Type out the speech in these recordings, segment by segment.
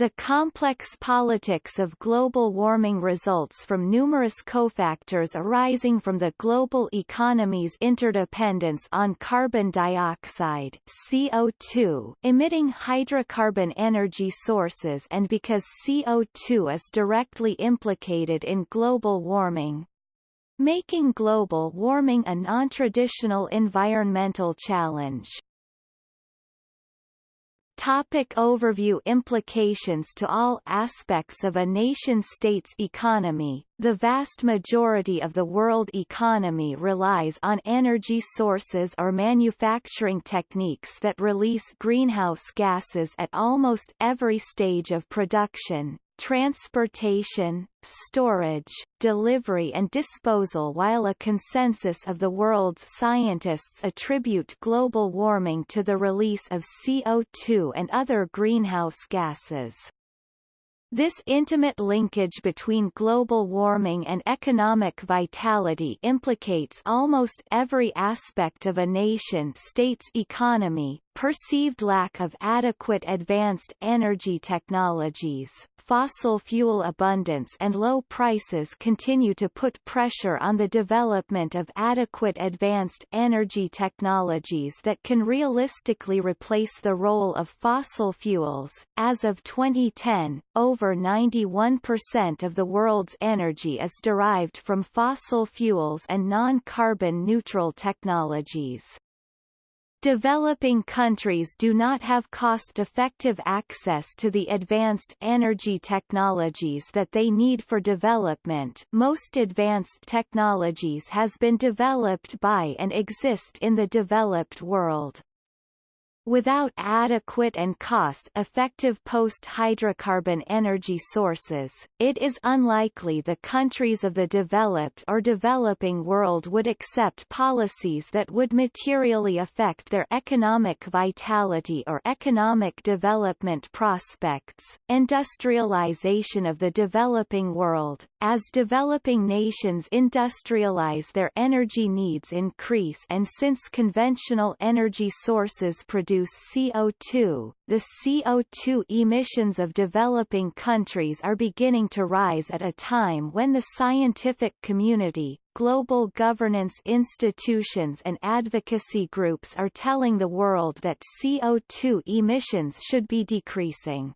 The complex politics of global warming results from numerous cofactors arising from the global economy's interdependence on carbon dioxide CO2 emitting hydrocarbon energy sources and because CO2 is directly implicated in global warming. Making global warming a non-traditional environmental challenge. Topic overview Implications to all aspects of a nation-state's economy. The vast majority of the world economy relies on energy sources or manufacturing techniques that release greenhouse gases at almost every stage of production, transportation, storage, delivery and disposal while a consensus of the world's scientists attribute global warming to the release of CO2 and other greenhouse gases. This intimate linkage between global warming and economic vitality implicates almost every aspect of a nation-state's economy, perceived lack of adequate advanced energy technologies, fossil fuel abundance and low prices continue to put pressure on the development of adequate advanced energy technologies that can realistically replace the role of fossil fuels. As of 2010, over 91% of the world's energy is derived from fossil fuels and non-carbon neutral technologies. Developing countries do not have cost-effective access to the advanced energy technologies that they need for development most advanced technologies has been developed by and exist in the developed world. Without adequate and cost-effective post-hydrocarbon energy sources, it is unlikely the countries of the developed or developing world would accept policies that would materially affect their economic vitality or economic development prospects. Industrialization of the developing world, as developing nations industrialize their energy needs increase and since conventional energy sources produce CO2, the CO2 emissions of developing countries are beginning to rise at a time when the scientific community, global governance institutions and advocacy groups are telling the world that CO2 emissions should be decreasing.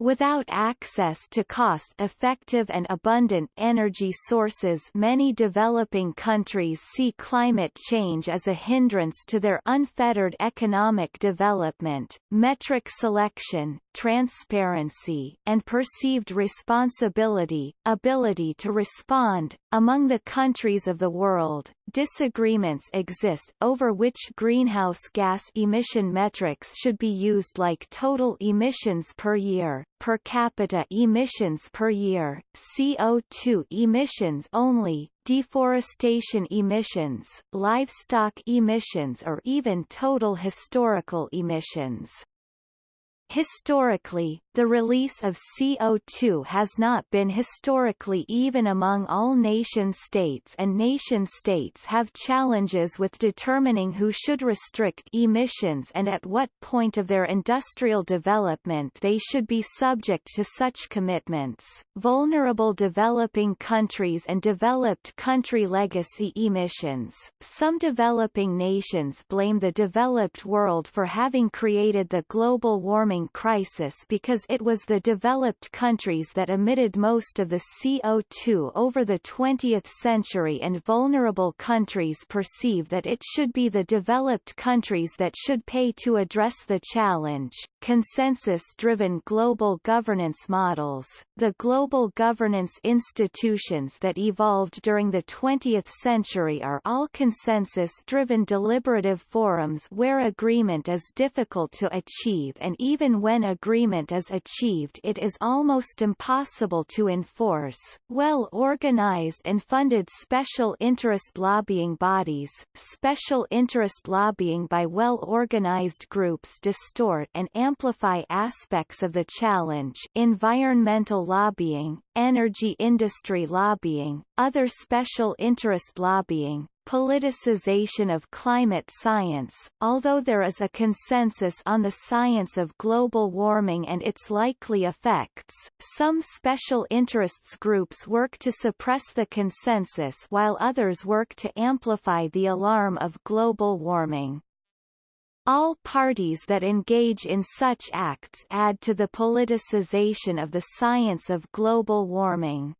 Without access to cost-effective and abundant energy sources many developing countries see climate change as a hindrance to their unfettered economic development. Metric selection, transparency, and perceived responsibility, ability to respond, among the countries of the world, disagreements exist over which greenhouse gas emission metrics should be used like total emissions per year, per capita emissions per year, CO2 emissions only, deforestation emissions, livestock emissions or even total historical emissions. Historically, the release of CO2 has not been historically even among all nation-states and nation-states have challenges with determining who should restrict emissions and at what point of their industrial development they should be subject to such commitments. Vulnerable developing countries and developed country legacy emissions. Some developing nations blame the developed world for having created the global warming crisis because it was the developed countries that emitted most of the CO2 over the 20th century and vulnerable countries perceive that it should be the developed countries that should pay to address the challenge. Consensus-driven global governance models, the global governance institutions that evolved during the 20th century are all consensus-driven deliberative forums where agreement is difficult to achieve and even when agreement is achieved it is almost impossible to enforce. Well-organized and funded special interest lobbying bodies, special interest lobbying by well-organized groups distort and amplify aspects of the challenge environmental lobbying, energy industry lobbying, other special interest lobbying, politicization of climate science. Although there is a consensus on the science of global warming and its likely effects, some special interests groups work to suppress the consensus while others work to amplify the alarm of global warming. All parties that engage in such acts add to the politicization of the science of global warming.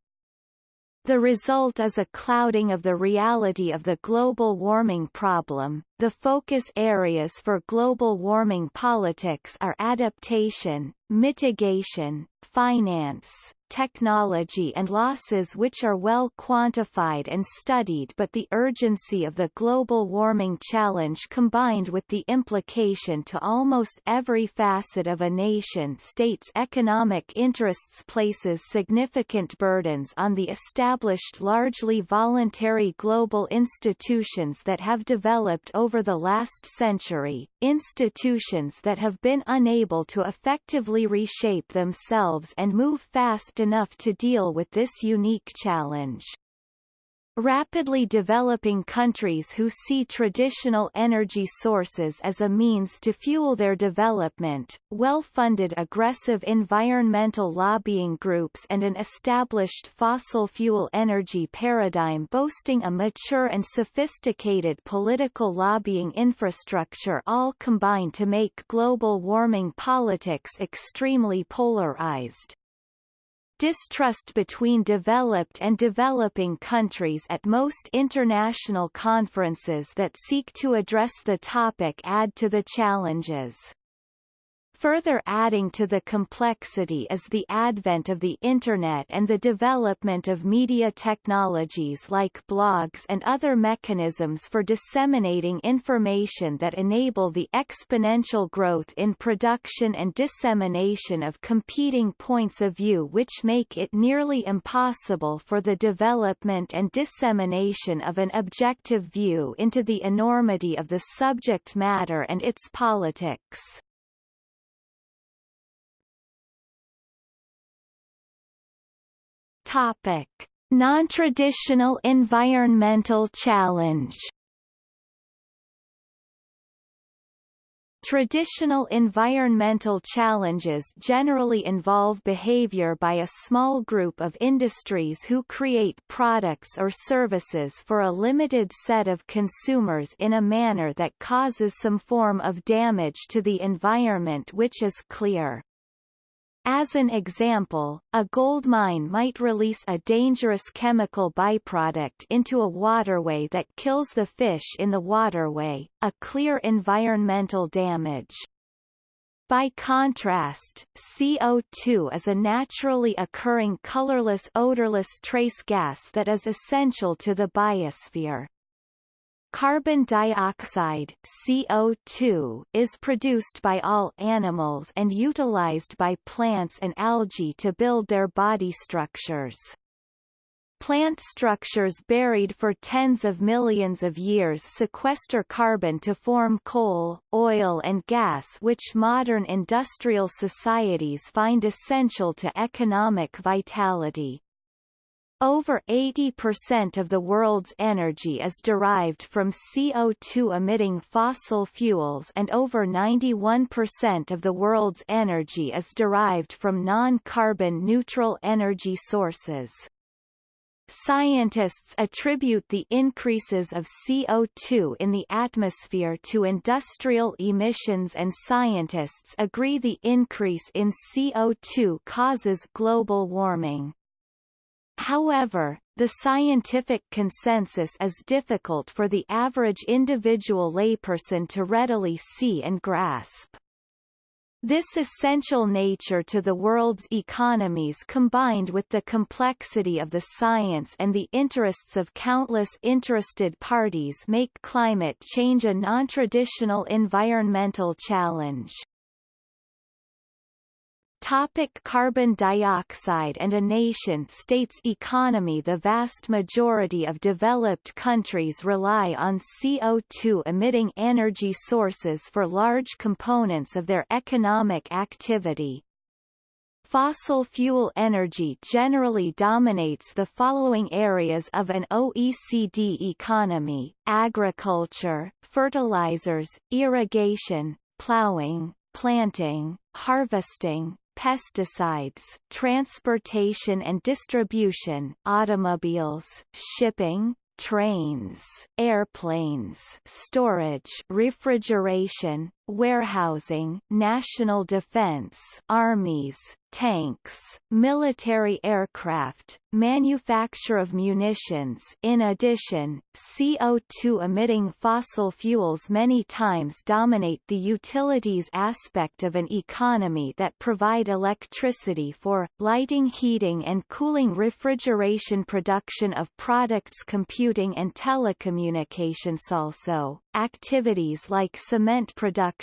The result is a clouding of the reality of the global warming problem. The focus areas for global warming politics are adaptation, mitigation, finance, technology and losses which are well quantified and studied but the urgency of the global warming challenge combined with the implication to almost every facet of a nation-state's economic interests places significant burdens on the established largely voluntary global institutions that have developed over the last century, institutions that have been unable to effectively reshape themselves and move fast enough to deal with this unique challenge. Rapidly developing countries who see traditional energy sources as a means to fuel their development, well-funded aggressive environmental lobbying groups and an established fossil fuel energy paradigm boasting a mature and sophisticated political lobbying infrastructure all combine to make global warming politics extremely polarized. Distrust between developed and developing countries at most international conferences that seek to address the topic add to the challenges. Further adding to the complexity is the advent of the Internet and the development of media technologies like blogs and other mechanisms for disseminating information that enable the exponential growth in production and dissemination of competing points of view which make it nearly impossible for the development and dissemination of an objective view into the enormity of the subject matter and its politics. Topic: Non-traditional environmental challenge. Traditional environmental challenges generally involve behavior by a small group of industries who create products or services for a limited set of consumers in a manner that causes some form of damage to the environment which is clear. As an example, a gold mine might release a dangerous chemical byproduct into a waterway that kills the fish in the waterway, a clear environmental damage. By contrast, CO2 is a naturally occurring colorless odorless trace gas that is essential to the biosphere. Carbon dioxide CO2 is produced by all animals and utilized by plants and algae to build their body structures. Plant structures buried for tens of millions of years sequester carbon to form coal, oil and gas which modern industrial societies find essential to economic vitality. Over 80% of the world's energy is derived from CO2-emitting fossil fuels and over 91% of the world's energy is derived from non-carbon neutral energy sources. Scientists attribute the increases of CO2 in the atmosphere to industrial emissions and scientists agree the increase in CO2 causes global warming. However, the scientific consensus is difficult for the average individual layperson to readily see and grasp. This essential nature to the world's economies combined with the complexity of the science and the interests of countless interested parties make climate change a non-traditional environmental challenge. Topic carbon dioxide and a nation-state's economy The vast majority of developed countries rely on CO2-emitting energy sources for large components of their economic activity. Fossil fuel energy generally dominates the following areas of an OECD economy, agriculture, fertilizers, irrigation, plowing, planting, harvesting, pesticides, transportation and distribution, automobiles, shipping, trains, airplanes, storage, refrigeration, warehousing, national defense, armies, tanks, military aircraft, manufacture of munitions. In addition, CO2-emitting fossil fuels many times dominate the utilities aspect of an economy that provide electricity for, lighting heating and cooling refrigeration production of products computing and telecommunications. Also, activities like cement production,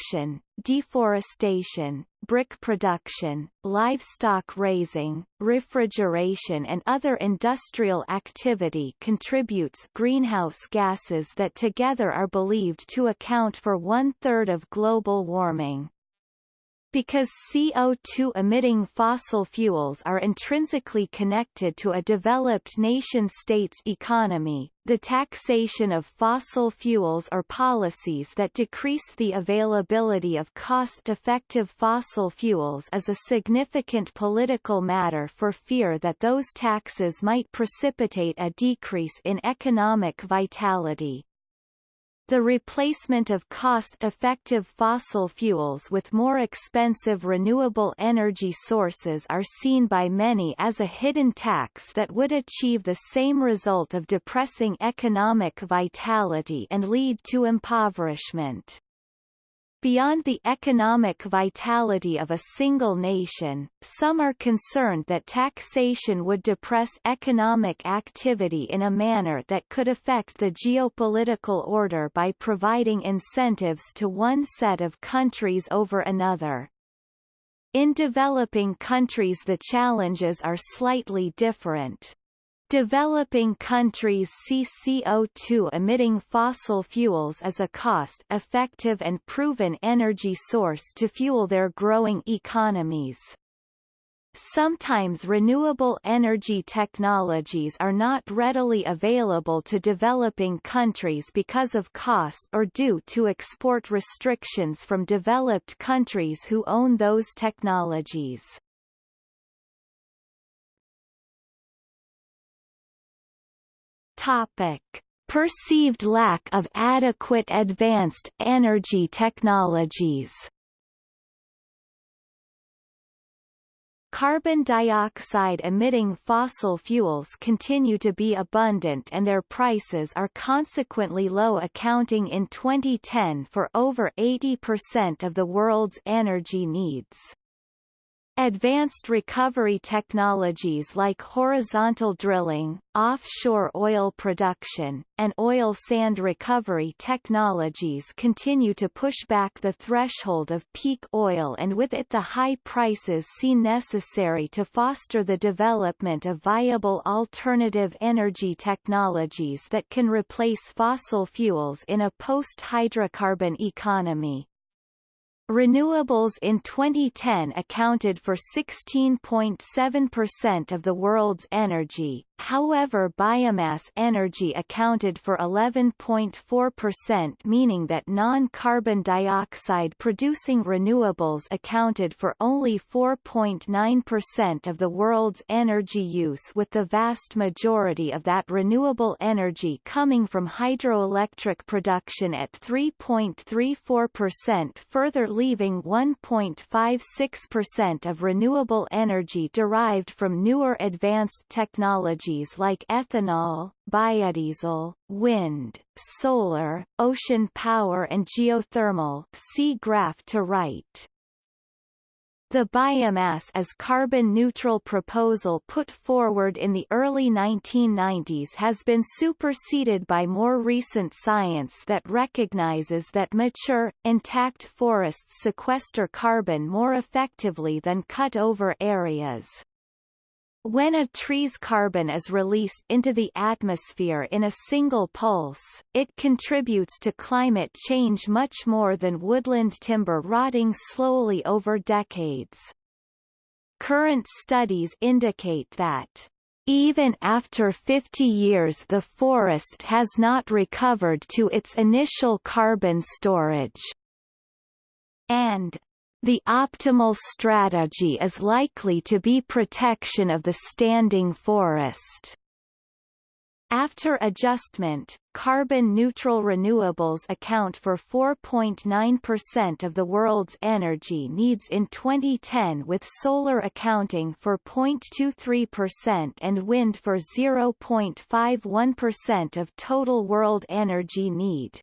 deforestation, brick production, livestock raising, refrigeration and other industrial activity contributes greenhouse gases that together are believed to account for one-third of global warming. Because CO2-emitting fossil fuels are intrinsically connected to a developed nation-state's economy, the taxation of fossil fuels or policies that decrease the availability of cost-effective fossil fuels is a significant political matter for fear that those taxes might precipitate a decrease in economic vitality. The replacement of cost-effective fossil fuels with more expensive renewable energy sources are seen by many as a hidden tax that would achieve the same result of depressing economic vitality and lead to impoverishment. Beyond the economic vitality of a single nation, some are concerned that taxation would depress economic activity in a manner that could affect the geopolitical order by providing incentives to one set of countries over another. In developing countries the challenges are slightly different. Developing countries see CO2 emitting fossil fuels as a cost-effective and proven energy source to fuel their growing economies. Sometimes renewable energy technologies are not readily available to developing countries because of cost or due to export restrictions from developed countries who own those technologies. Topic. Perceived lack of adequate advanced energy technologies Carbon dioxide emitting fossil fuels continue to be abundant and their prices are consequently low accounting in 2010 for over 80% of the world's energy needs. Advanced recovery technologies like horizontal drilling, offshore oil production, and oil sand recovery technologies continue to push back the threshold of peak oil and with it the high prices seen necessary to foster the development of viable alternative energy technologies that can replace fossil fuels in a post-hydrocarbon economy. Renewables in 2010 accounted for 16.7% of the world's energy, However biomass energy accounted for 11.4% meaning that non-carbon dioxide producing renewables accounted for only 4.9% of the world's energy use with the vast majority of that renewable energy coming from hydroelectric production at 3.34% further leaving 1.56% of renewable energy derived from newer advanced technology technologies like ethanol, biodiesel, wind, solar, ocean power and geothermal see graph to right. The biomass as carbon-neutral proposal put forward in the early 1990s has been superseded by more recent science that recognizes that mature, intact forests sequester carbon more effectively than cut-over areas. When a tree's carbon is released into the atmosphere in a single pulse, it contributes to climate change much more than woodland timber rotting slowly over decades. current studies indicate that even after 50 years the forest has not recovered to its initial carbon storage. And the optimal strategy is likely to be protection of the standing forest. After adjustment, carbon-neutral renewables account for 4.9% of the world's energy needs in 2010 with solar accounting for 0.23% and wind for 0.51% of total world energy need.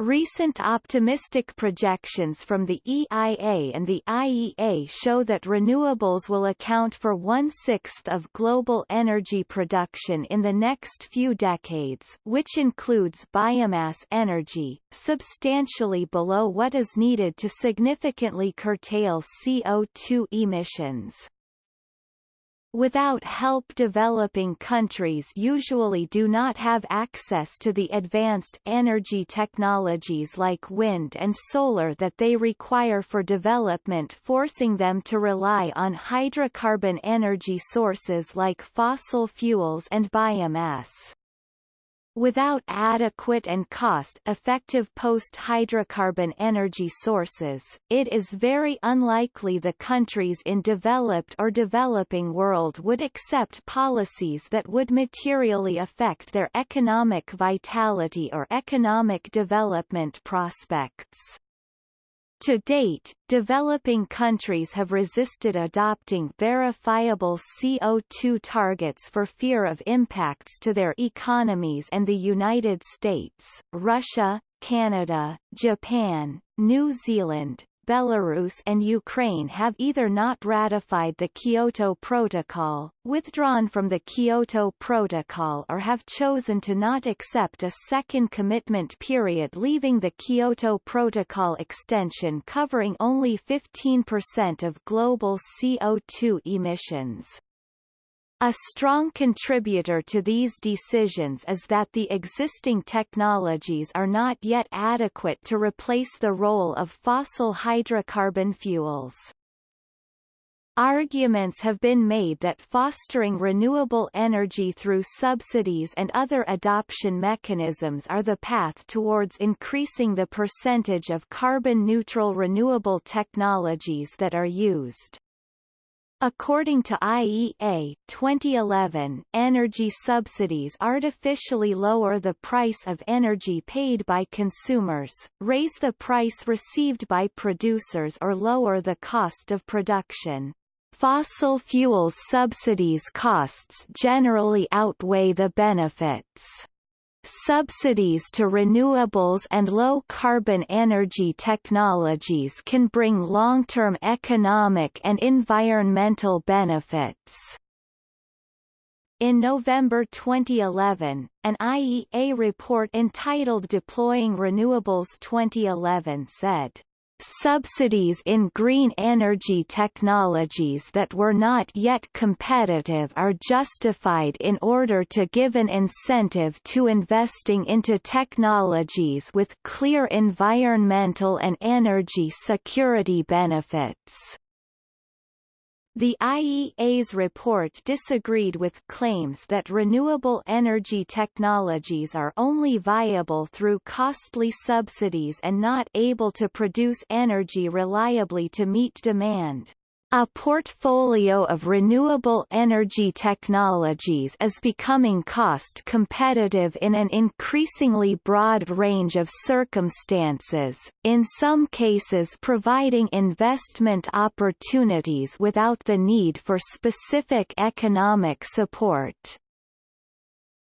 Recent optimistic projections from the EIA and the IEA show that renewables will account for one-sixth of global energy production in the next few decades which includes biomass energy, substantially below what is needed to significantly curtail CO2 emissions. Without help developing countries usually do not have access to the advanced energy technologies like wind and solar that they require for development forcing them to rely on hydrocarbon energy sources like fossil fuels and biomass. Without adequate and cost-effective post-hydrocarbon energy sources, it is very unlikely the countries in developed or developing world would accept policies that would materially affect their economic vitality or economic development prospects. To date, developing countries have resisted adopting verifiable CO2 targets for fear of impacts to their economies and the United States, Russia, Canada, Japan, New Zealand, Belarus and Ukraine have either not ratified the Kyoto Protocol, withdrawn from the Kyoto Protocol or have chosen to not accept a second commitment period leaving the Kyoto Protocol extension covering only 15% of global CO2 emissions. A strong contributor to these decisions is that the existing technologies are not yet adequate to replace the role of fossil hydrocarbon fuels. Arguments have been made that fostering renewable energy through subsidies and other adoption mechanisms are the path towards increasing the percentage of carbon-neutral renewable technologies that are used. According to IEA 2011, energy subsidies artificially lower the price of energy paid by consumers, raise the price received by producers or lower the cost of production. Fossil fuels subsidies costs generally outweigh the benefits. Subsidies to renewables and low-carbon energy technologies can bring long-term economic and environmental benefits. In November 2011, an IEA report entitled Deploying Renewables 2011 said, Subsidies in green energy technologies that were not yet competitive are justified in order to give an incentive to investing into technologies with clear environmental and energy security benefits. The IEA's report disagreed with claims that renewable energy technologies are only viable through costly subsidies and not able to produce energy reliably to meet demand. A portfolio of renewable energy technologies is becoming cost competitive in an increasingly broad range of circumstances, in some cases providing investment opportunities without the need for specific economic support.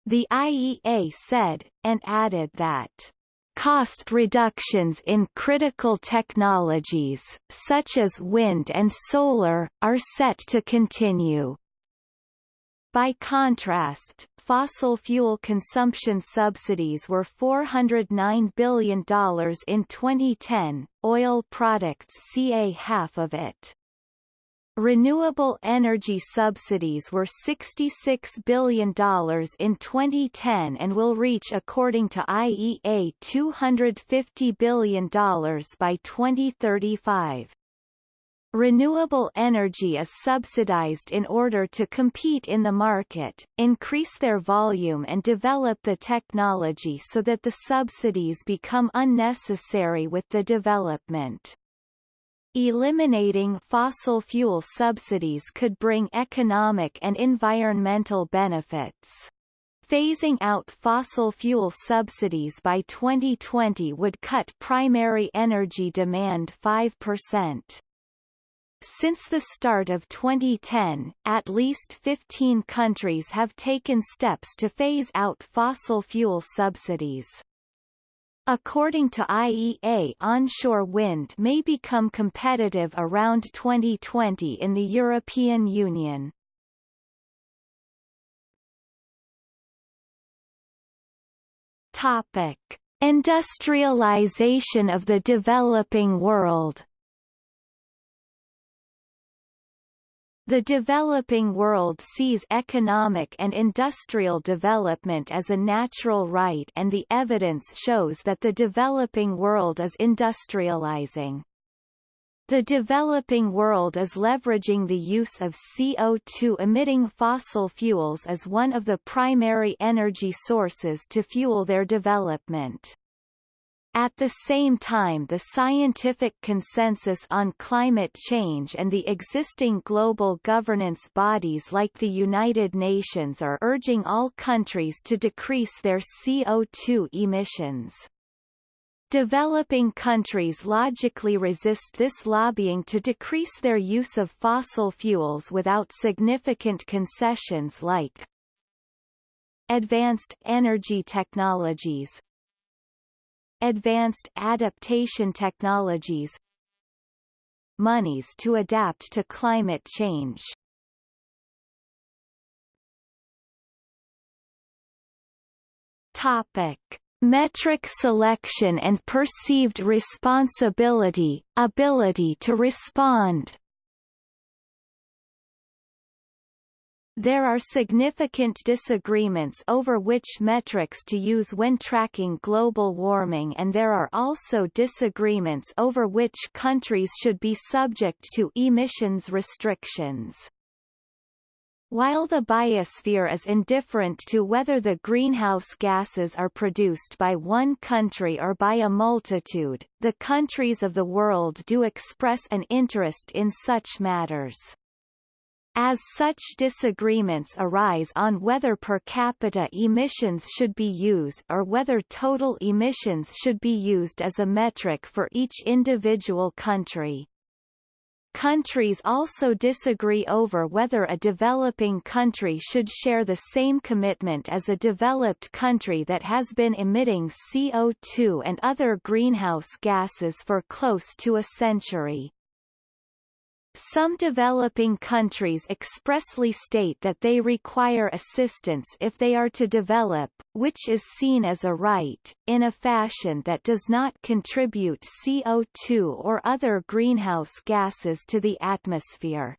The IEA said, and added that Cost reductions in critical technologies, such as wind and solar, are set to continue. By contrast, fossil fuel consumption subsidies were $409 billion in 2010, oil products CA half of it. Renewable energy subsidies were $66 billion in 2010 and will reach according to IEA $250 billion by 2035. Renewable energy is subsidized in order to compete in the market, increase their volume and develop the technology so that the subsidies become unnecessary with the development. Eliminating fossil fuel subsidies could bring economic and environmental benefits. Phasing out fossil fuel subsidies by 2020 would cut primary energy demand 5%. Since the start of 2010, at least 15 countries have taken steps to phase out fossil fuel subsidies. According to IEA onshore wind may become competitive around 2020 in the European Union. Topic. Industrialization of the developing world The developing world sees economic and industrial development as a natural right and the evidence shows that the developing world is industrializing. The developing world is leveraging the use of CO2-emitting fossil fuels as one of the primary energy sources to fuel their development. At the same time the scientific consensus on climate change and the existing global governance bodies like the United Nations are urging all countries to decrease their CO2 emissions. Developing countries logically resist this lobbying to decrease their use of fossil fuels without significant concessions like advanced energy technologies, advanced adaptation technologies monies to adapt to climate change. Topic. Metric selection and perceived responsibility, ability to respond There are significant disagreements over which metrics to use when tracking global warming and there are also disagreements over which countries should be subject to emissions restrictions. While the biosphere is indifferent to whether the greenhouse gases are produced by one country or by a multitude, the countries of the world do express an interest in such matters. As such disagreements arise on whether per capita emissions should be used or whether total emissions should be used as a metric for each individual country. Countries also disagree over whether a developing country should share the same commitment as a developed country that has been emitting CO2 and other greenhouse gases for close to a century. Some developing countries expressly state that they require assistance if they are to develop, which is seen as a right, in a fashion that does not contribute CO2 or other greenhouse gases to the atmosphere.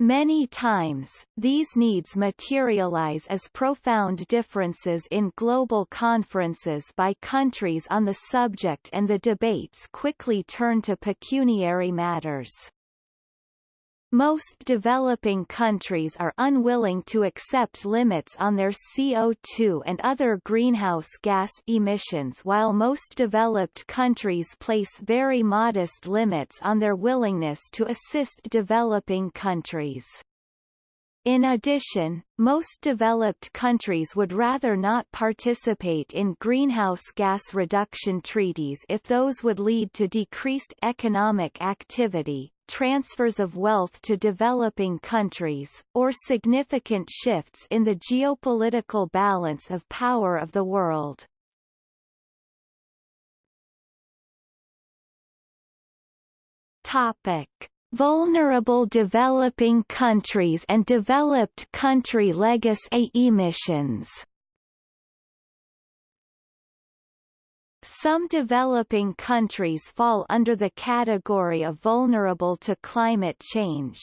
Many times, these needs materialize as profound differences in global conferences by countries on the subject and the debates quickly turn to pecuniary matters. Most developing countries are unwilling to accept limits on their CO2 and other greenhouse gas emissions while most developed countries place very modest limits on their willingness to assist developing countries. In addition, most developed countries would rather not participate in greenhouse gas reduction treaties if those would lead to decreased economic activity, transfers of wealth to developing countries, or significant shifts in the geopolitical balance of power of the world. Topic. Vulnerable developing countries and developed country legacy emissions Some developing countries fall under the category of vulnerable to climate change.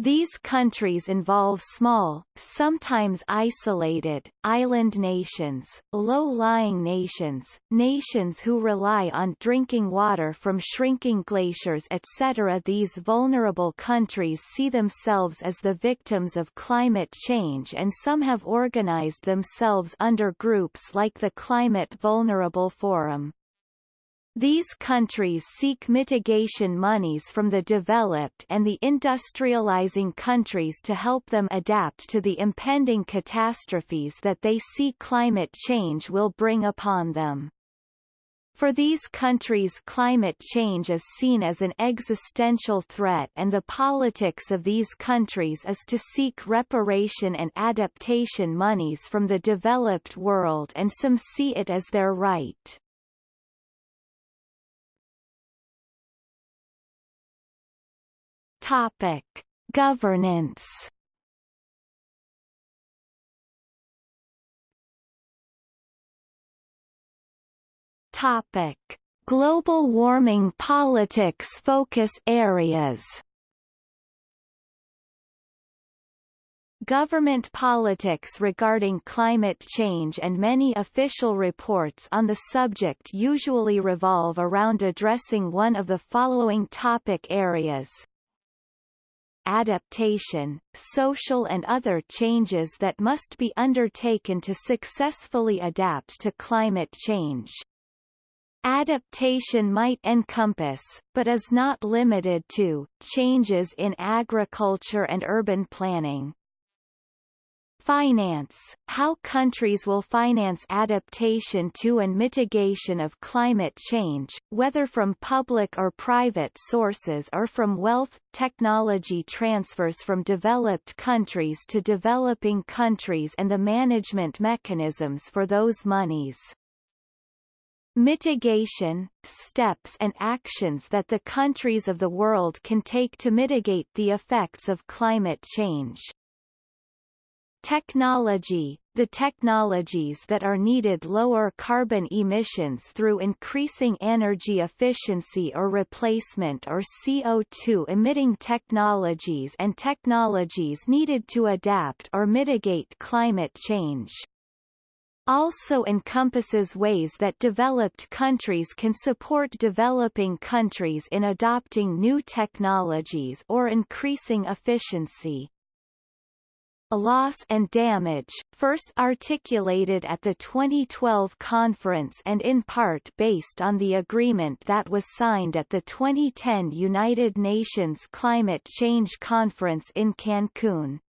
These countries involve small, sometimes isolated, island nations, low-lying nations, nations who rely on drinking water from shrinking glaciers etc. These vulnerable countries see themselves as the victims of climate change and some have organized themselves under groups like the Climate Vulnerable Forum. These countries seek mitigation monies from the developed and the industrializing countries to help them adapt to the impending catastrophes that they see climate change will bring upon them. For these countries climate change is seen as an existential threat and the politics of these countries is to seek reparation and adaptation monies from the developed world and some see it as their right. Topic: Governance. Topic: Global warming politics focus areas. Government politics regarding climate change and many official reports on the subject usually revolve around addressing one of the following topic areas adaptation, social and other changes that must be undertaken to successfully adapt to climate change. Adaptation might encompass, but is not limited to, changes in agriculture and urban planning, Finance – How countries will finance adaptation to and mitigation of climate change, whether from public or private sources or from wealth, technology transfers from developed countries to developing countries and the management mechanisms for those monies mitigation, steps and actions that the countries of the world can take to mitigate the effects of climate change. Technology – The technologies that are needed lower carbon emissions through increasing energy efficiency or replacement or CO2-emitting technologies and technologies needed to adapt or mitigate climate change also encompasses ways that developed countries can support developing countries in adopting new technologies or increasing efficiency. A loss and damage, first articulated at the 2012 conference and in part based on the agreement that was signed at the 2010 United Nations Climate Change Conference in Cancun.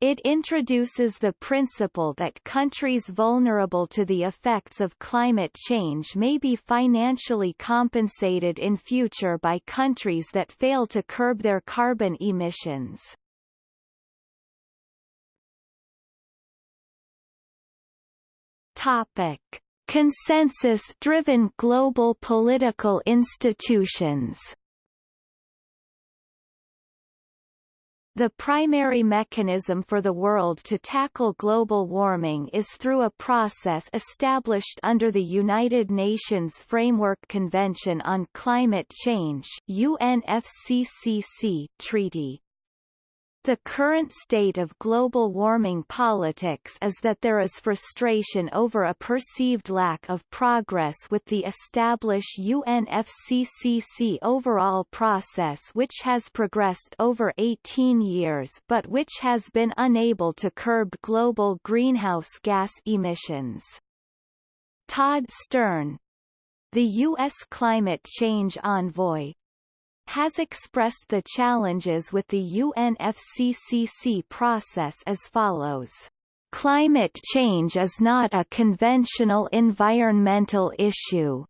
It introduces the principle that countries vulnerable to the effects of climate change may be financially compensated in future by countries that fail to curb their carbon emissions. Topic: Consensus-driven global political institutions. The primary mechanism for the world to tackle global warming is through a process established under the United Nations Framework Convention on Climate Change UNFCCC treaty. The current state of global warming politics is that there is frustration over a perceived lack of progress with the established UNFCCC overall process which has progressed over 18 years but which has been unable to curb global greenhouse gas emissions. Todd Stern, the U.S. climate change envoy, has expressed the challenges with the UNFCCC process as follows. Climate change is not a conventional environmental issue.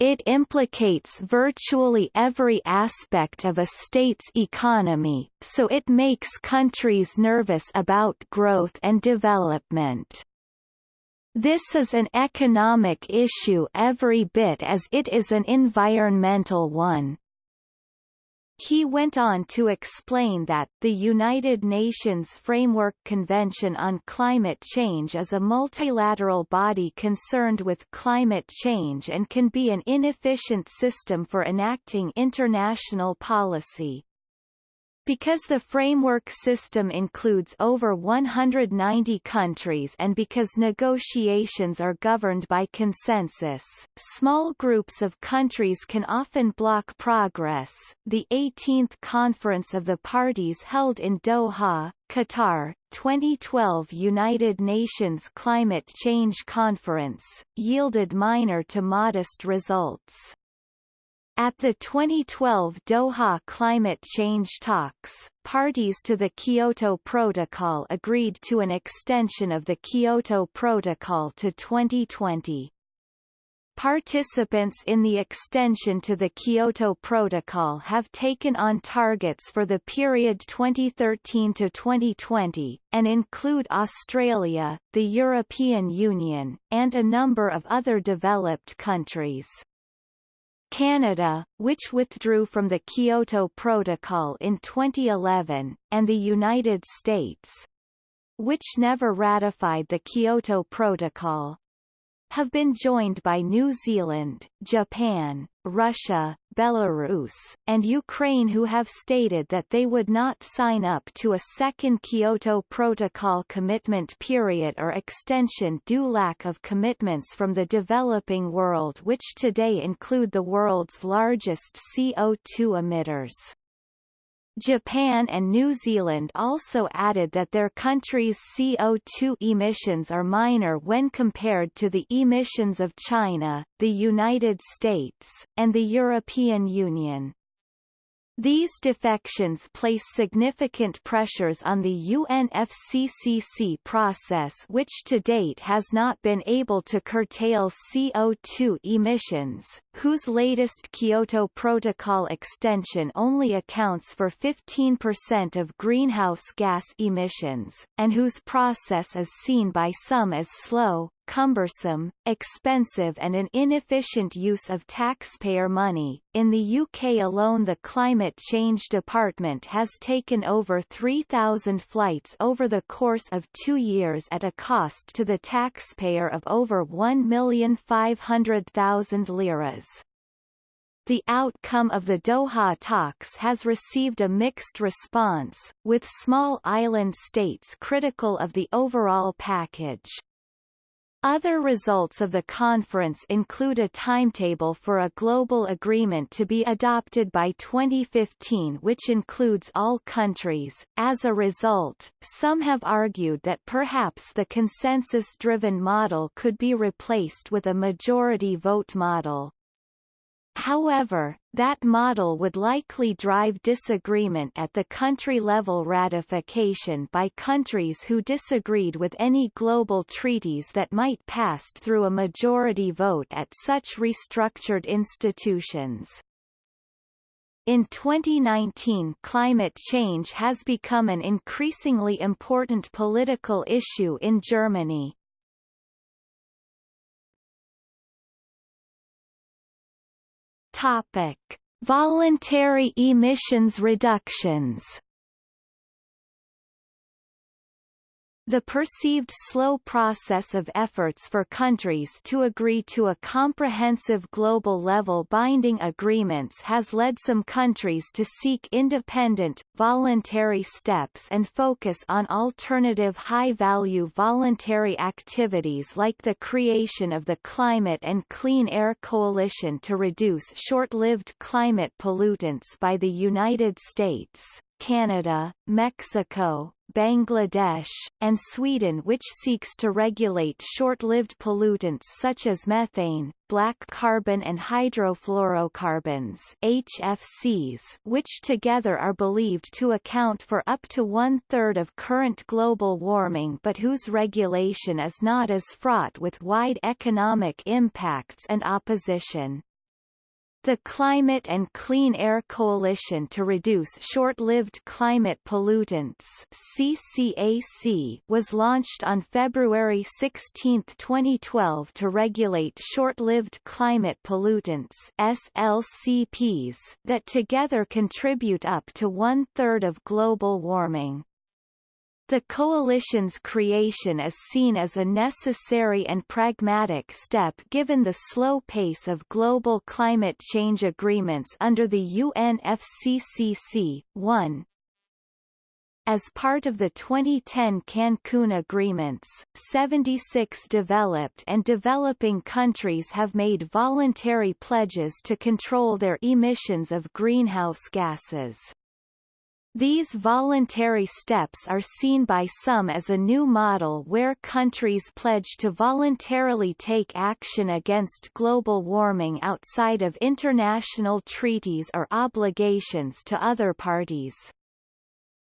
It implicates virtually every aspect of a state's economy, so it makes countries nervous about growth and development. This is an economic issue every bit as it is an environmental one. He went on to explain that, the United Nations Framework Convention on Climate Change is a multilateral body concerned with climate change and can be an inefficient system for enacting international policy. Because the framework system includes over 190 countries and because negotiations are governed by consensus, small groups of countries can often block progress. The 18th Conference of the Parties held in Doha, Qatar, 2012 United Nations Climate Change Conference, yielded minor to modest results. At the 2012 Doha climate change talks, parties to the Kyoto Protocol agreed to an extension of the Kyoto Protocol to 2020. Participants in the extension to the Kyoto Protocol have taken on targets for the period 2013 to 2020, and include Australia, the European Union, and a number of other developed countries. Canada, which withdrew from the Kyoto Protocol in 2011, and the United States, which never ratified the Kyoto Protocol, have been joined by New Zealand, Japan, Russia, Belarus, and Ukraine who have stated that they would not sign up to a second Kyoto Protocol commitment period or extension due lack of commitments from the developing world which today include the world's largest CO2 emitters. Japan and New Zealand also added that their country's CO2 emissions are minor when compared to the emissions of China, the United States, and the European Union. These defections place significant pressures on the UNFCCC process which to date has not been able to curtail CO2 emissions, whose latest Kyoto Protocol extension only accounts for 15% of greenhouse gas emissions, and whose process is seen by some as slow, cumbersome, expensive and an inefficient use of taxpayer money. In the UK alone the Climate Change Department has taken over 3,000 flights over the course of two years at a cost to the taxpayer of over 1,500,000 liras. The outcome of the Doha talks has received a mixed response, with small island states critical of the overall package. Other results of the conference include a timetable for a global agreement to be adopted by 2015 which includes all countries. As a result, some have argued that perhaps the consensus-driven model could be replaced with a majority vote model. However, that model would likely drive disagreement at the country-level ratification by countries who disagreed with any global treaties that might pass through a majority vote at such restructured institutions. In 2019 climate change has become an increasingly important political issue in Germany. Topic: Voluntary emissions reductions The perceived slow process of efforts for countries to agree to a comprehensive global level binding agreements has led some countries to seek independent, voluntary steps and focus on alternative high-value voluntary activities like the creation of the Climate and Clean Air Coalition to reduce short-lived climate pollutants by the United States, Canada, Mexico, Bangladesh, and Sweden which seeks to regulate short-lived pollutants such as methane, black carbon and hydrofluorocarbons HFCs which together are believed to account for up to one-third of current global warming but whose regulation is not as fraught with wide economic impacts and opposition. The Climate and Clean Air Coalition to Reduce Short-Lived Climate Pollutants CCAC was launched on February 16, 2012 to regulate short-lived climate pollutants SLCPs that together contribute up to one-third of global warming. The coalition's creation is seen as a necessary and pragmatic step given the slow pace of global climate change agreements under the UNFCCC. 1. As part of the 2010 Cancun agreements, 76 developed and developing countries have made voluntary pledges to control their emissions of greenhouse gases. These voluntary steps are seen by some as a new model where countries pledge to voluntarily take action against global warming outside of international treaties or obligations to other parties.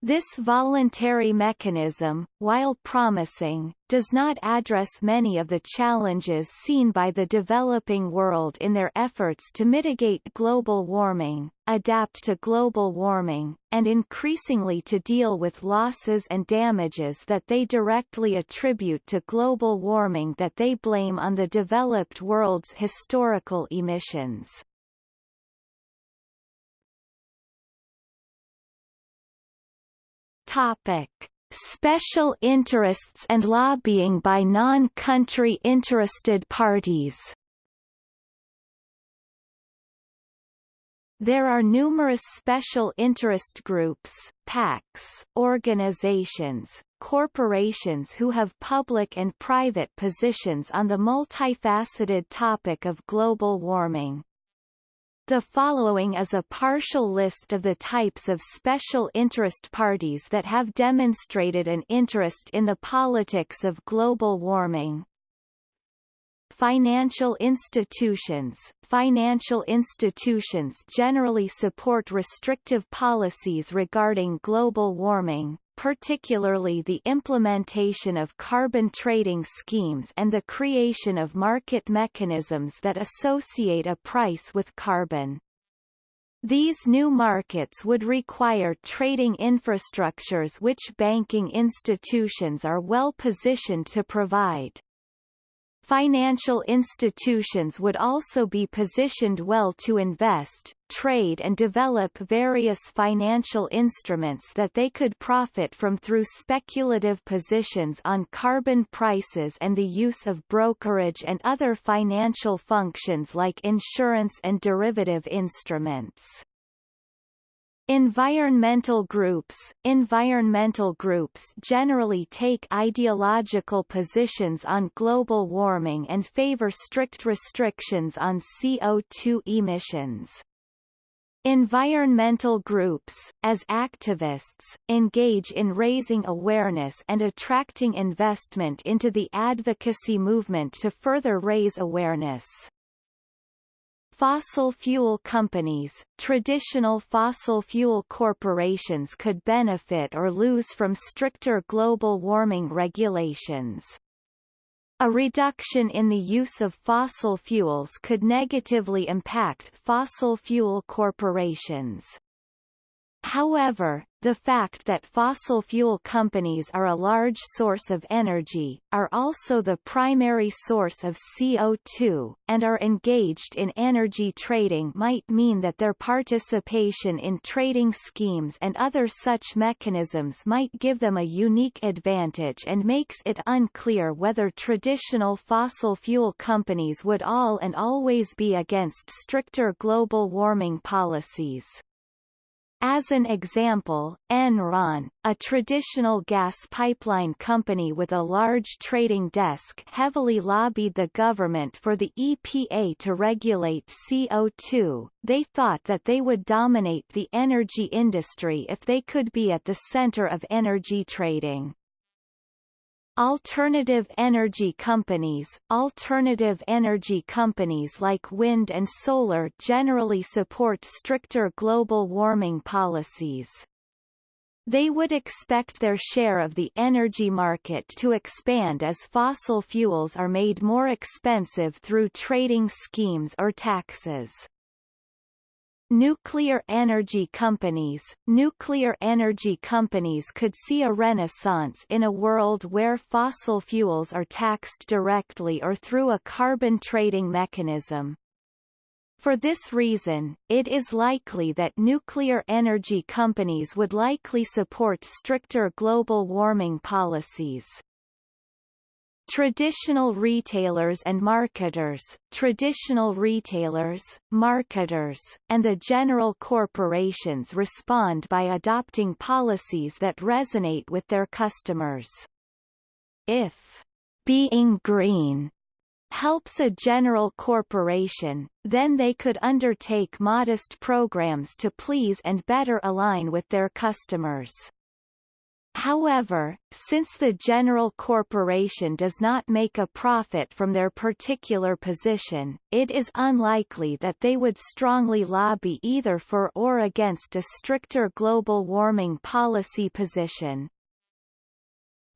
This voluntary mechanism, while promising, does not address many of the challenges seen by the developing world in their efforts to mitigate global warming, adapt to global warming, and increasingly to deal with losses and damages that they directly attribute to global warming that they blame on the developed world's historical emissions. Topic. Special interests and lobbying by non-country interested parties There are numerous special interest groups, PACs, organizations, corporations who have public and private positions on the multifaceted topic of global warming. The following is a partial list of the types of special interest parties that have demonstrated an interest in the politics of global warming. Financial institutions Financial institutions generally support restrictive policies regarding global warming, particularly the implementation of carbon trading schemes and the creation of market mechanisms that associate a price with carbon. These new markets would require trading infrastructures which banking institutions are well positioned to provide. Financial institutions would also be positioned well to invest, trade and develop various financial instruments that they could profit from through speculative positions on carbon prices and the use of brokerage and other financial functions like insurance and derivative instruments. Environmental groups Environmental groups generally take ideological positions on global warming and favor strict restrictions on CO2 emissions. Environmental groups, as activists, engage in raising awareness and attracting investment into the advocacy movement to further raise awareness. Fossil fuel companies, traditional fossil fuel corporations could benefit or lose from stricter global warming regulations. A reduction in the use of fossil fuels could negatively impact fossil fuel corporations. However, the fact that fossil fuel companies are a large source of energy, are also the primary source of CO2, and are engaged in energy trading might mean that their participation in trading schemes and other such mechanisms might give them a unique advantage and makes it unclear whether traditional fossil fuel companies would all and always be against stricter global warming policies. As an example, Enron, a traditional gas pipeline company with a large trading desk heavily lobbied the government for the EPA to regulate CO2. They thought that they would dominate the energy industry if they could be at the center of energy trading. Alternative energy companies Alternative energy companies like wind and solar generally support stricter global warming policies. They would expect their share of the energy market to expand as fossil fuels are made more expensive through trading schemes or taxes. Nuclear energy companies Nuclear energy companies could see a renaissance in a world where fossil fuels are taxed directly or through a carbon trading mechanism. For this reason, it is likely that nuclear energy companies would likely support stricter global warming policies. Traditional retailers and marketers, traditional retailers, marketers, and the general corporations respond by adopting policies that resonate with their customers. If being green helps a general corporation, then they could undertake modest programs to please and better align with their customers. However, since the general corporation does not make a profit from their particular position, it is unlikely that they would strongly lobby either for or against a stricter global warming policy position.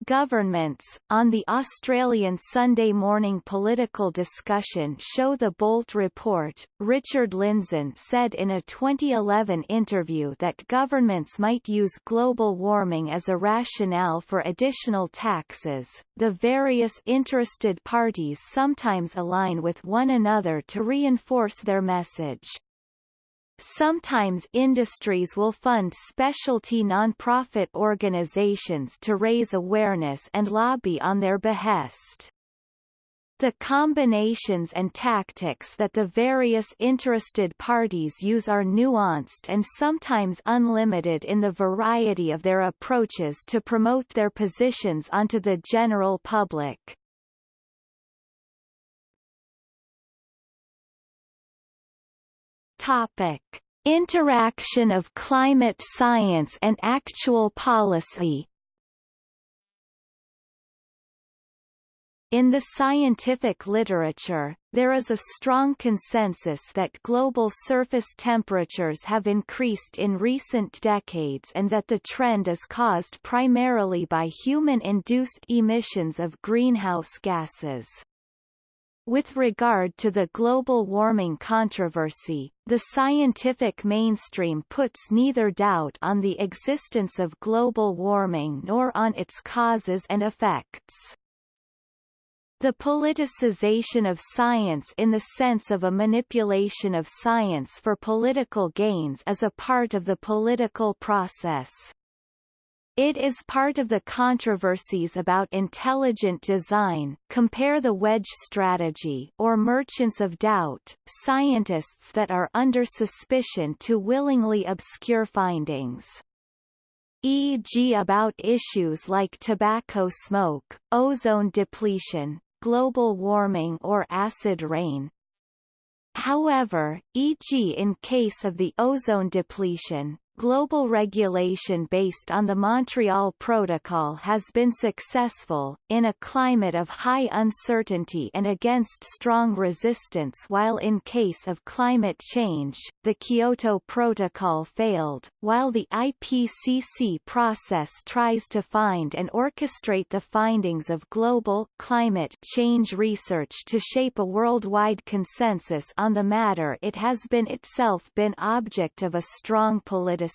Governments, on the Australian Sunday morning political discussion show The Bolt Report, Richard Lindzen said in a 2011 interview that governments might use global warming as a rationale for additional taxes. The various interested parties sometimes align with one another to reinforce their message. Sometimes industries will fund specialty nonprofit organizations to raise awareness and lobby on their behest. The combinations and tactics that the various interested parties use are nuanced and sometimes unlimited in the variety of their approaches to promote their positions onto the general public. Topic. Interaction of climate science and actual policy In the scientific literature, there is a strong consensus that global surface temperatures have increased in recent decades and that the trend is caused primarily by human-induced emissions of greenhouse gases. With regard to the global warming controversy, the scientific mainstream puts neither doubt on the existence of global warming nor on its causes and effects. The politicization of science in the sense of a manipulation of science for political gains is a part of the political process. It is part of the controversies about intelligent design compare the wedge strategy or merchants of doubt, scientists that are under suspicion to willingly obscure findings e.g. about issues like tobacco smoke, ozone depletion, global warming or acid rain. However, e.g. in case of the ozone depletion, Global regulation based on the Montreal Protocol has been successful, in a climate of high uncertainty and against strong resistance while in case of climate change, the Kyoto Protocol failed, while the IPCC process tries to find and orchestrate the findings of global climate change research to shape a worldwide consensus on the matter it has been itself been object of a strong politicization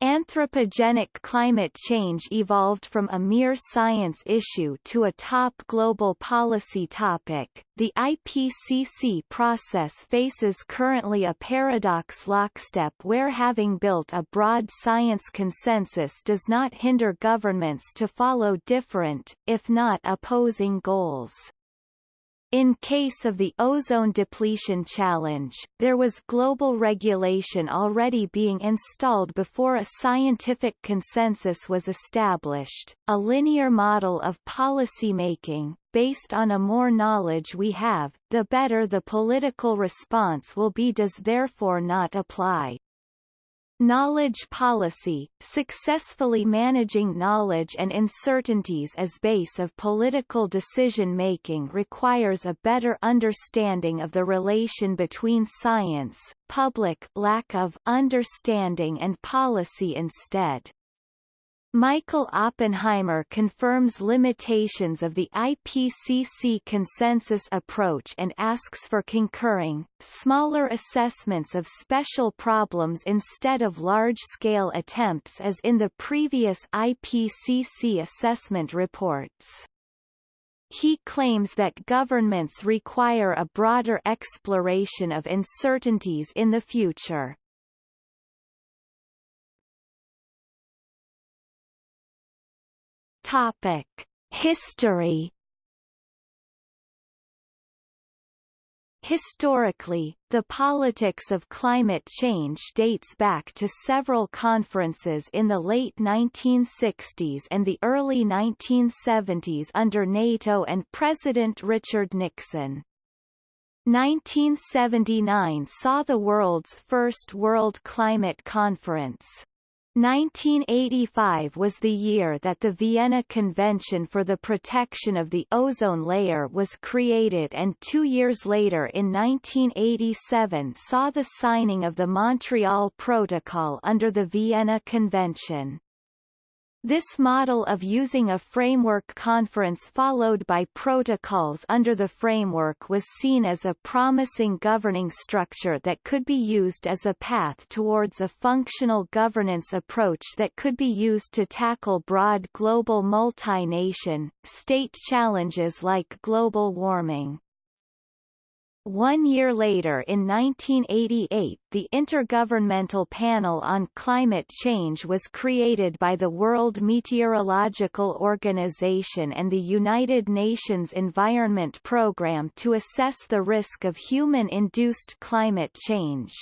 Anthropogenic climate change evolved from a mere science issue to a top global policy topic. The IPCC process faces currently a paradox lockstep where having built a broad science consensus does not hinder governments to follow different, if not opposing goals. In case of the ozone depletion challenge, there was global regulation already being installed before a scientific consensus was established, a linear model of policy making, based on a more knowledge we have, the better the political response will be does therefore not apply. Knowledge policy, successfully managing knowledge and uncertainties as base of political decision-making requires a better understanding of the relation between science, public lack of understanding and policy instead. Michael Oppenheimer confirms limitations of the IPCC consensus approach and asks for concurring, smaller assessments of special problems instead of large-scale attempts as in the previous IPCC assessment reports. He claims that governments require a broader exploration of uncertainties in the future. Topic: History. Historically, the politics of climate change dates back to several conferences in the late 1960s and the early 1970s under NATO and President Richard Nixon. 1979 saw the world's first World Climate Conference. 1985 was the year that the Vienna Convention for the Protection of the Ozone Layer was created and two years later in 1987 saw the signing of the Montreal Protocol under the Vienna Convention. This model of using a framework conference followed by protocols under the framework was seen as a promising governing structure that could be used as a path towards a functional governance approach that could be used to tackle broad global multi-nation, state challenges like global warming. One year later in 1988 the Intergovernmental Panel on Climate Change was created by the World Meteorological Organization and the United Nations Environment Programme to assess the risk of human-induced climate change.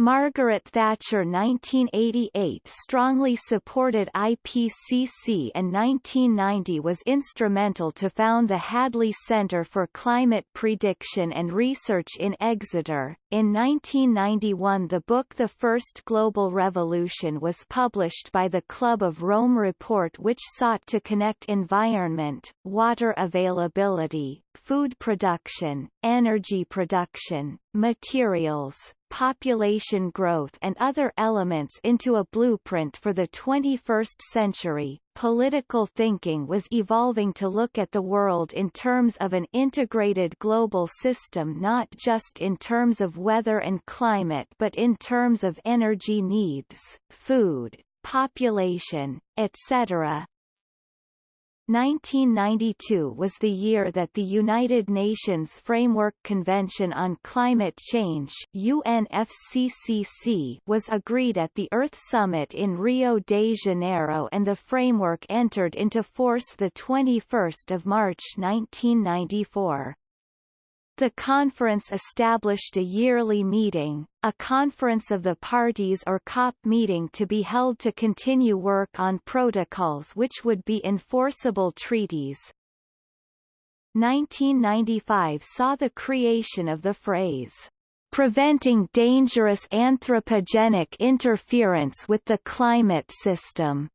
Margaret Thatcher 1988 strongly supported IPCC and 1990 was instrumental to found the Hadley Centre for Climate Prediction and Research in Exeter. In 1991 the book The First Global Revolution was published by the Club of Rome report which sought to connect environment, water availability, food production, energy production, materials, population growth and other elements into a blueprint for the 21st century. Political thinking was evolving to look at the world in terms of an integrated global system not just in terms of weather and climate but in terms of energy needs, food, population, etc. 1992 was the year that the United Nations Framework Convention on Climate Change UNFCCC was agreed at the Earth Summit in Rio de Janeiro and the framework entered into force 21 March 1994. The conference established a yearly meeting, a conference of the parties or COP meeting to be held to continue work on protocols which would be enforceable treaties. 1995 saw the creation of the phrase, "...preventing dangerous anthropogenic interference with the climate system."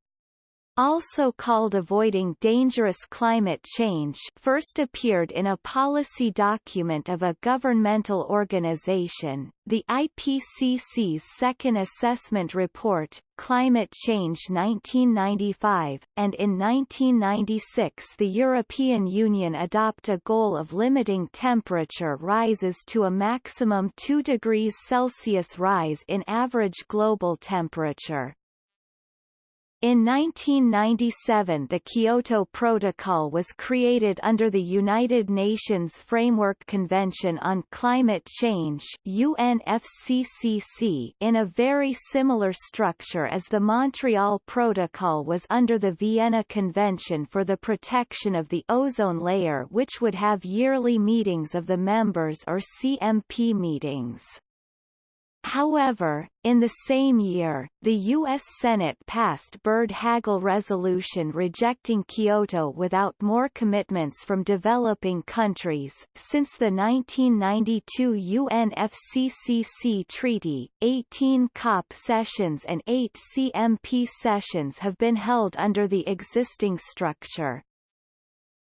Also called Avoiding Dangerous Climate Change first appeared in a policy document of a governmental organization, the IPCC's second assessment report, Climate Change 1995, and in 1996 the European Union adopt a goal of limiting temperature rises to a maximum 2 degrees Celsius rise in average global temperature. In 1997 the Kyoto Protocol was created under the United Nations Framework Convention on Climate Change UNFCCC in a very similar structure as the Montreal Protocol was under the Vienna Convention for the Protection of the Ozone Layer which would have yearly meetings of the members or CMP meetings. However, in the same year, the U.S. Senate passed Byrd-Hagel resolution rejecting Kyoto without more commitments from developing countries. Since the 1992 UNFCCC treaty, 18 COP sessions and 8 CMP sessions have been held under the existing structure.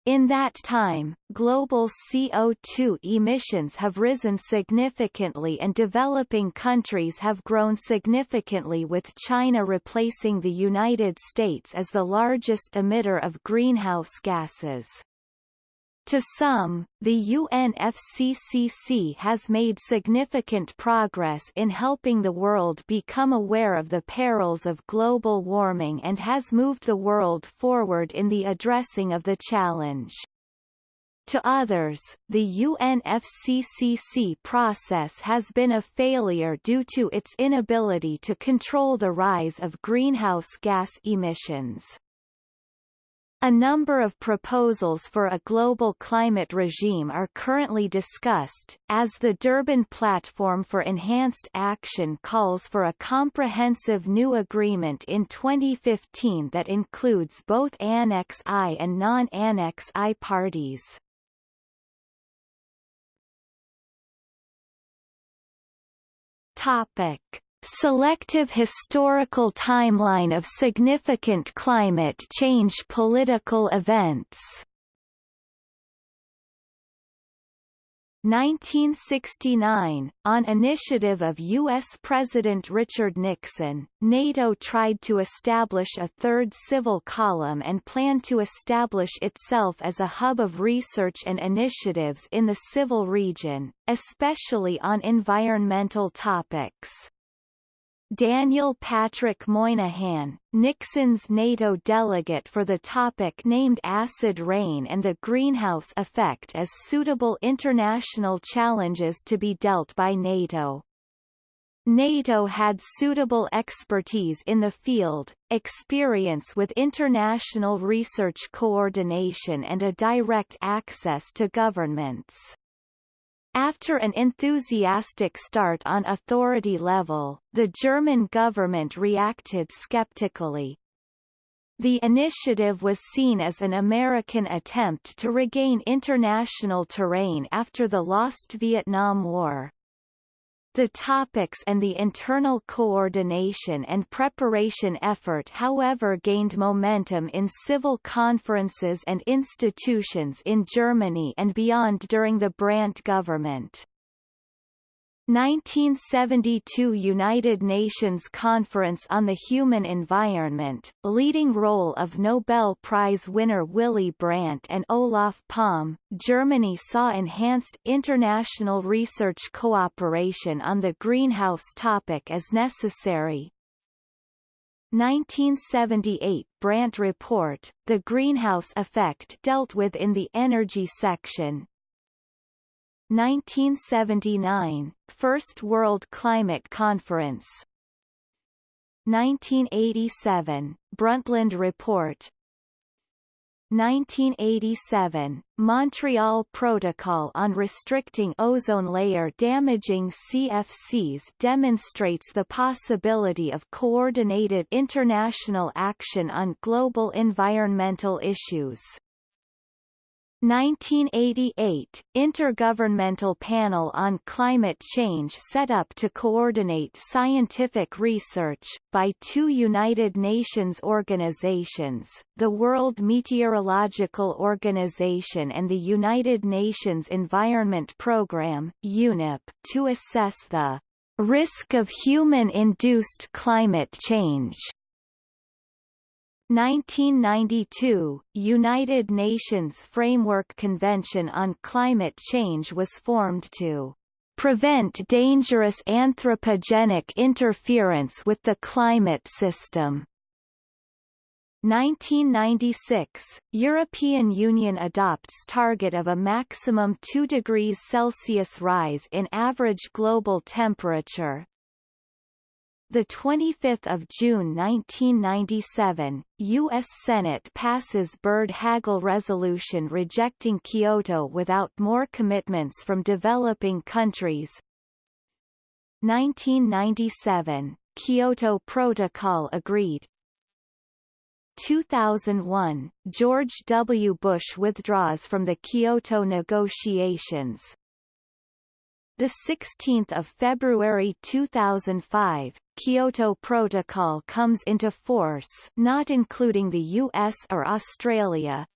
In that time, global CO2 emissions have risen significantly and developing countries have grown significantly with China replacing the United States as the largest emitter of greenhouse gases. To some, the UNFCCC has made significant progress in helping the world become aware of the perils of global warming and has moved the world forward in the addressing of the challenge. To others, the UNFCCC process has been a failure due to its inability to control the rise of greenhouse gas emissions. A number of proposals for a global climate regime are currently discussed, as the Durban Platform for Enhanced Action calls for a comprehensive new agreement in 2015 that includes both Annex I and non-Annex I parties. Topic. Selective historical timeline of significant climate change political events 1969, on initiative of U.S. President Richard Nixon, NATO tried to establish a third civil column and planned to establish itself as a hub of research and initiatives in the civil region, especially on environmental topics. Daniel Patrick Moynihan, Nixon's NATO delegate for the topic named acid rain and the greenhouse effect as suitable international challenges to be dealt by NATO. NATO had suitable expertise in the field, experience with international research coordination and a direct access to governments. After an enthusiastic start on authority level, the German government reacted skeptically. The initiative was seen as an American attempt to regain international terrain after the lost Vietnam War. The topics and the internal coordination and preparation effort however gained momentum in civil conferences and institutions in Germany and beyond during the Brandt government. 1972 United Nations Conference on the Human Environment, leading role of Nobel Prize winner Willy Brandt and Olof Palme, Germany saw enhanced international research cooperation on the greenhouse topic as necessary. 1978 Brandt Report, the greenhouse effect dealt with in the energy section, 1979 First World Climate Conference 1987 Brundtland Report 1987 Montreal Protocol on Restricting Ozone Layer Damaging CFCs demonstrates the possibility of coordinated international action on global environmental issues. 1988 Intergovernmental Panel on Climate Change set up to coordinate scientific research, by two United Nations organizations, the World Meteorological Organization and the United Nations Environment Programme UNEP, to assess the risk of human-induced climate change 1992, United Nations Framework Convention on Climate Change was formed to prevent dangerous anthropogenic interference with the climate system. 1996, European Union adopts target of a maximum 2 degrees Celsius rise in average global temperature, the 25th of June 1997, U.S. Senate passes Byrd-Hagel resolution rejecting Kyoto without more commitments from developing countries. 1997, Kyoto Protocol agreed. 2001, George W. Bush withdraws from the Kyoto negotiations. The 16th of February 2005, Kyoto Protocol comes into force, not including the US or Australia.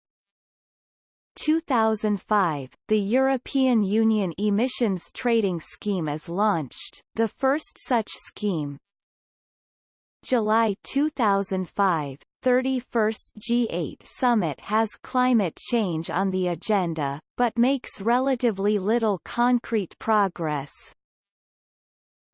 2005, the European Union Emissions Trading Scheme is launched, the first such scheme. July 2005, 31st G8 summit has climate change on the agenda, but makes relatively little concrete progress.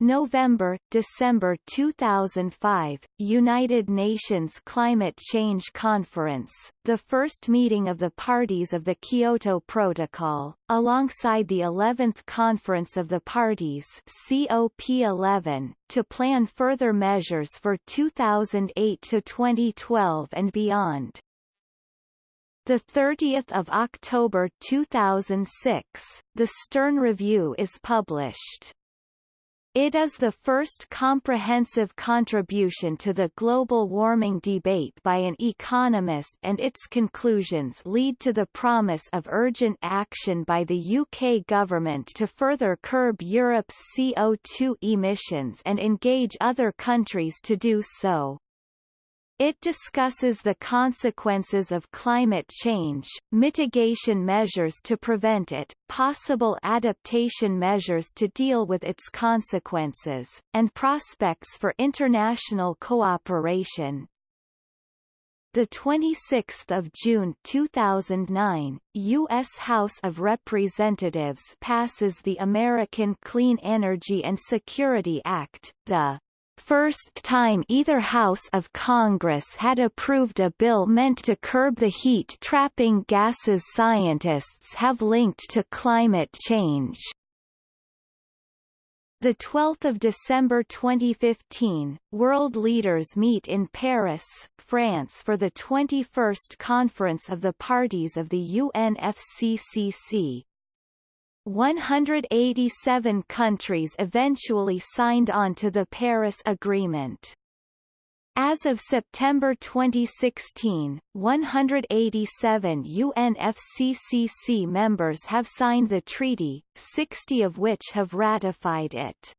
November, December 2005, United Nations Climate Change Conference, the first meeting of the parties of the Kyoto Protocol, alongside the 11th Conference of the Parties COP11, to plan further measures for 2008 to 2012 and beyond. The 30th of October 2006, the Stern Review is published. It is the first comprehensive contribution to the global warming debate by an economist and its conclusions lead to the promise of urgent action by the UK government to further curb Europe's CO2 emissions and engage other countries to do so. It discusses the consequences of climate change, mitigation measures to prevent it, possible adaptation measures to deal with its consequences, and prospects for international cooperation. The 26th of June 2009, U.S. House of Representatives passes the American Clean Energy and Security Act, the first time either House of Congress had approved a bill meant to curb the heat-trapping gases scientists have linked to climate change. The 12th of December 2015, world leaders meet in Paris, France for the 21st Conference of the Parties of the UNFCCC. 187 countries eventually signed on to the Paris Agreement. As of September 2016, 187 UNFCCC members have signed the treaty, 60 of which have ratified it.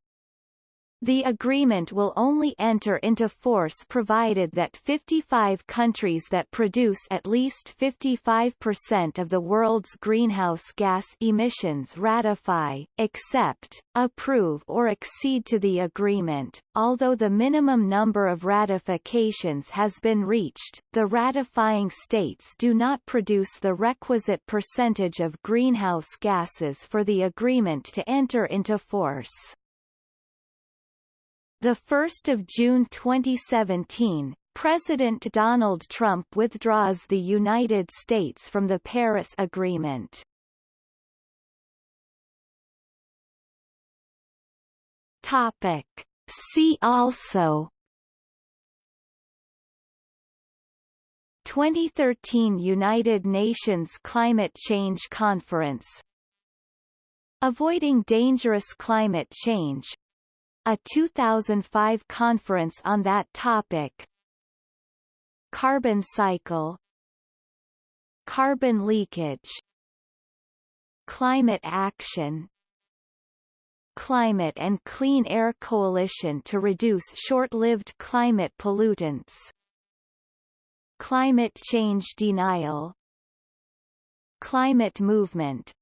The agreement will only enter into force provided that 55 countries that produce at least 55% of the world's greenhouse gas emissions ratify, accept, approve or accede to the agreement. Although the minimum number of ratifications has been reached, the ratifying states do not produce the requisite percentage of greenhouse gases for the agreement to enter into force. The 1st of June 2017, President Donald Trump withdraws the United States from the Paris Agreement. Topic. See also 2013 United Nations Climate Change Conference Avoiding Dangerous Climate Change a 2005 conference on that topic. Carbon cycle. Carbon leakage. Climate action. Climate and Clean Air Coalition to reduce short-lived climate pollutants. Climate change denial. Climate movement.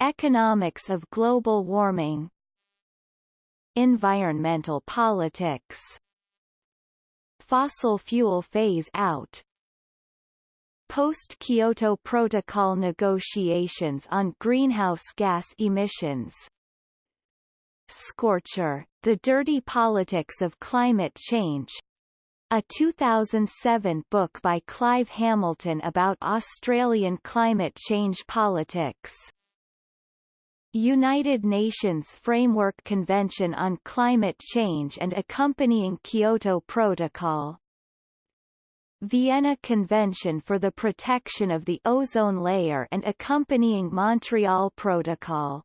Economics of global warming Environmental politics. Fossil fuel phase out. Post-Kyoto Protocol negotiations on greenhouse gas emissions. Scorcher, The Dirty Politics of Climate Change. A 2007 book by Clive Hamilton about Australian climate change politics. United Nations Framework Convention on Climate Change and accompanying Kyoto Protocol. Vienna Convention for the Protection of the Ozone Layer and accompanying Montreal Protocol